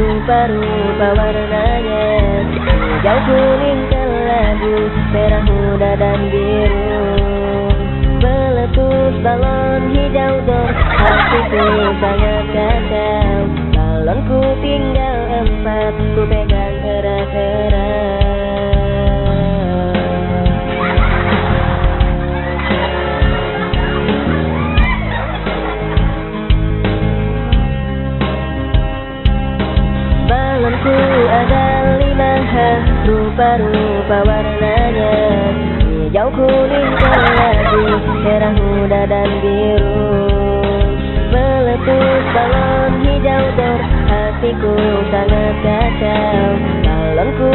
rupa-rupa warnanya Hijau kuning kelabu Merah muda dan biru. Meletus balon hijau dor Hatiku sangat kacau. Balonku tinggal empat Ku pegang Balonku ada lima hal Rupa-rupa warnanya. Hijau, kuning, kelabu Merah muda dan biru. Meletus balon hijau dor Hatiku sangat kacau. Balonku